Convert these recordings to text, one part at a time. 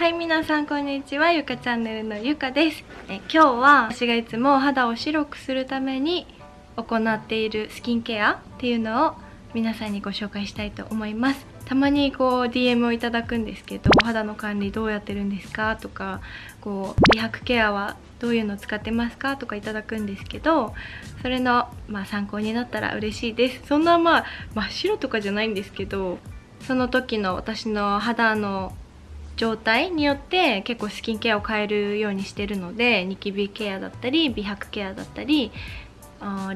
はい皆さんこんにちは。ゆかチャンネルのゆかです。え今日は私がいつも肌を白くするために行っているスキンケアっていうのを皆さんにご紹介したいと思います。たまにこう DM をいただくんですけどお肌の管理どうやってるんですか？とかこう美白ケアはどういうの使ってますか？とかいただくんですけどそれの、まあ、参考になったら嬉しいです。そんなまあ真っ白とかじゃないんですけどその時の私の肌の状態によって結構スキンケアを変えるようにしてるのでニキビケアだったり美白ケアだったり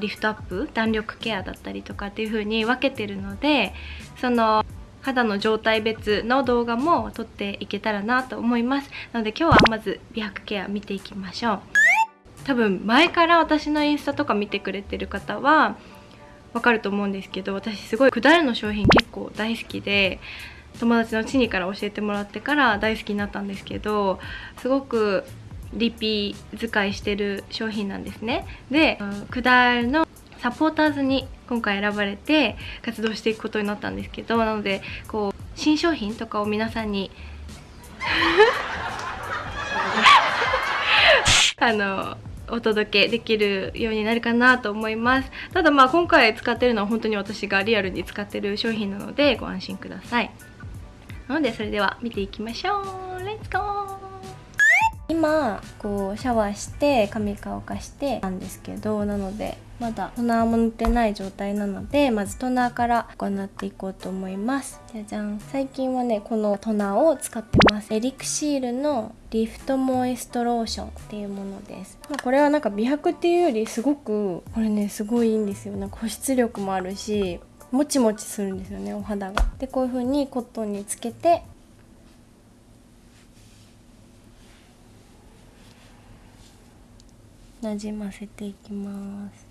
リフトアップ弾力ケアだったりとかっていう風に分けてるのでその肌の状態別の動画も撮っていけたらなと思います。なので今日はまず美白ケア見ていきましょう。多分前から私のインスタとか見てくれてる方はわかると思うんですけど私すごいくだるの商品結構大好きで友達のチニから教えてもらってから大好きになったんですけどすごくリピ使いしてる商品なんですね。でクダールのサポーターズに今回選ばれて活動していくことになったんですけどなのでこう新商品とかを皆さんに あのお届けできるようになるかなと思います。ただまあ今回使ってるのは本当に私がリアルに使ってる商品なのでご安心くださいなのでそれでは見ていきましょう。レッツゴー今こうシャワーして髪乾かしてなんですけどなのでまだトナーも塗ってない状態なのでまずトナーから行っていこうと思います。じゃじゃん。最近はねこのトナーを使ってます。エリクシールのリフトモイストローションっていうものです、まあ、これはなんか美白っていうよりすごくこれねすごいいいんですよ。なんか保湿力もあるしもちもちするんですよねお肌が。でこういう風にコットンにつけてなじませていきます。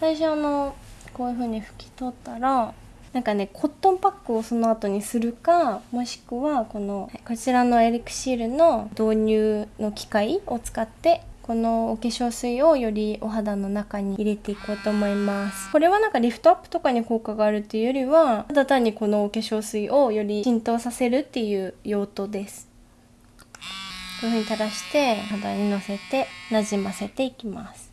最初のこういう風に拭き取ったらなんかねコットンパックをその後にするかもしくはこのこちらのエリクシールの導入の機械を使ってこのお化粧水をよりお肌の中に入れていこうと思います。これはなんかリフトアップとかに効果があるっていうよりはただ単にこのお化粧水をより浸透させるっていう用途です。こういう風に垂らして肌にのせてなじませていきます。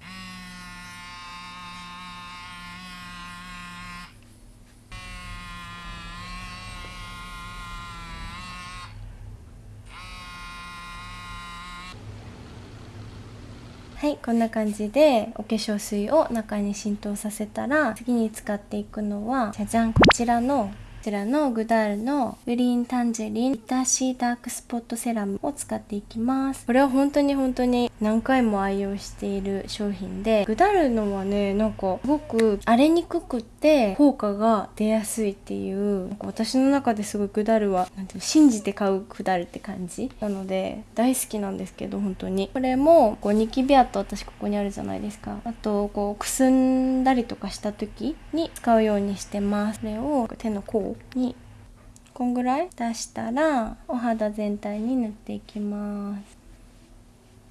はいこんな感じでお化粧水を中に浸透させたら次に使っていくのはじゃじゃんこちらのこちらのグダールのグリーンタンジェリンビタシーダークスポットセラムを使っていきます。これは本当に本当に何回も愛用している商品でグダールのはねなんかすごく荒れにくくて効果が出やすいっていう私の中ですごいグダルはなんていう信じて買うグダルって感じ？なので大好きなんですけど本当に。これもこうニキビ跡私ここにあるじゃないですか。あとこうくすんだりとかした時に使うようにしてます。これを手の甲にこんぐらい出したらお肌全体に塗っていきます。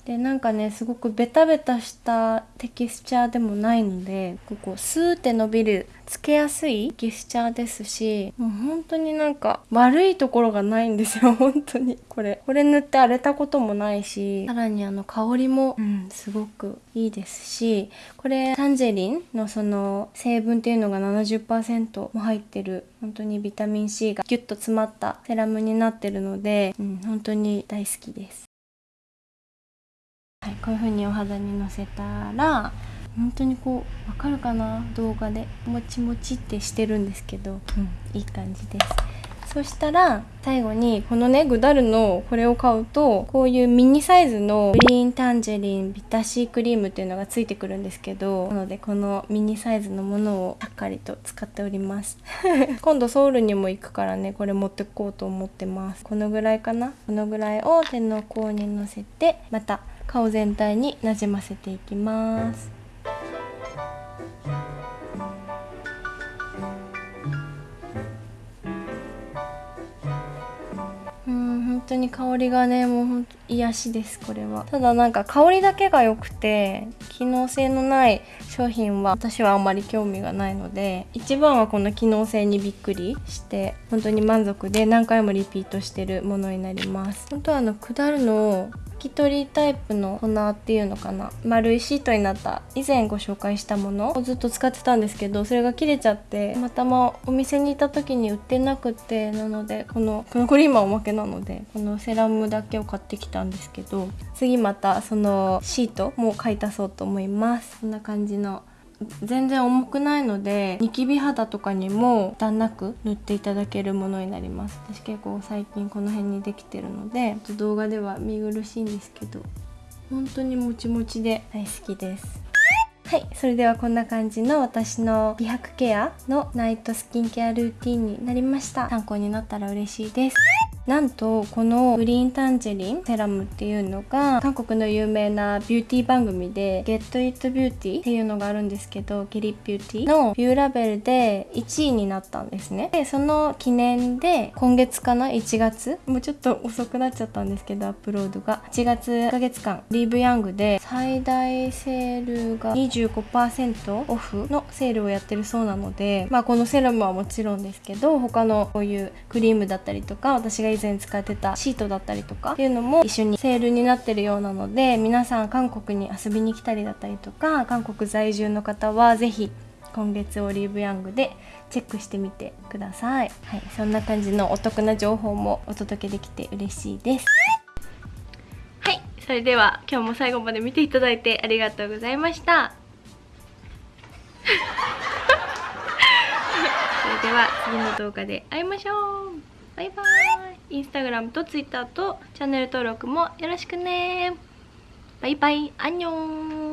でなんかねすごくベタベタしたテキスチャーでもないのでここスーって伸びるつけやすいテキスチャーですしもう本当になんか悪いところがないんですよ 本当にこれ。これ塗って荒れたこともないしさらにあの香りも、うん、すごくいいですしこれタンジェリンのその成分っていうのが70%も入ってる本当にビタミン C がギュッと詰まったセラムになってるので、うん、本当に大好きです。はい、こういう風にお肌にのせたら本当にこうわかるかな？動画で。もちもちってしてるんですけど、うん、いい感じです。そしたら最後にこのねグダルのこれを買うとこういうミニサイズのグリーンタンジェリンビタシークリームっていうのがついてくるんですけどなのでこのミニサイズのものをしっかりと使っております。今度ソウルにも行くからねこれ持ってこうと思ってます。このぐらいかな？このぐらいを手の甲にのせてまた顔全体になじませていきます。うん本当に香りがねもうほんと癒しですこれは。ただなんか香りだけが良くて機能性のない商品は私はあんまり興味がないので一番はこの機能性にびっくりして本当に満足で何回もリピートしてるものになります。本当はあの下るのき取りタイプの粉っていうのかな。丸いシートになった。以前ご紹介したものをずっと使ってたんですけどそれが切れちゃってまたまお店にいた時に売ってなくてなのでこのこのこれ今おまけなのでこのセラムだけを買ってきたんですけど次またそのシートも買い足そうと思います。こんな感じの全然重くないのでニキビ肌とかにも負担なく塗っていただけるものになります。私結構最近この辺にできてるのでちょっと動画では見苦しいんですけど本当にもちもちで大好きです。はいそれではこんな感じの私の美白ケアのナイトスキンケアルーティンになりました。参考になったら嬉しいです。なんとこのグリーンタンジェリンセラムっていうのが韓国の有名なビューティー番組で Get It Beauty っていうのがあるんですけどゲリビューティーのビューラベルで1位になったんですね。でその記念で今月かな？1月？もうちょっと遅くなっちゃったんですけどアップロードが。8月1ヶ月間リーブヤングで最大セールが25%オフのセールをやってるそうなのでまあこのセラムはもちろんですけど他のこういうクリームだったりとか私が以前使ってたシートだったりとかっていうのも一緒にセールになってるようなので皆さん韓国に遊びに来たりだったりとか韓国在住の方は是非今月オリーブヤングでチェックしてみてください、はい、そんな感じのお得な情報もお届けできて嬉しいです。はいそれでは今日も最後まで見ていただいてありがとうございました。それでは次の動画で会いましょう。バイバーイ。インスタグラムとツイッターとチャンネル登録もよろしくね。バイバイ。アンニョン。